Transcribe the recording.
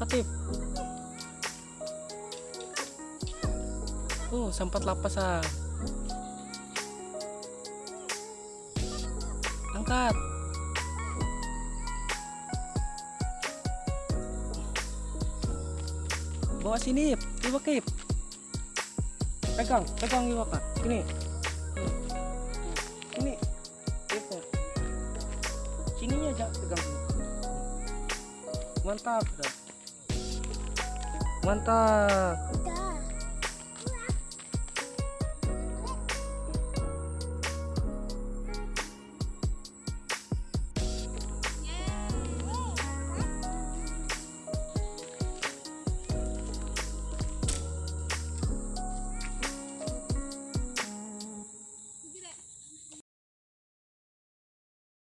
ketip. Oh sempat lapas ah angkat. Bawa sini, coba Kip. Pegang, pegang juga kak. Sini. Ini. Itu. Sininya aja pegang. Mantap. Mantap.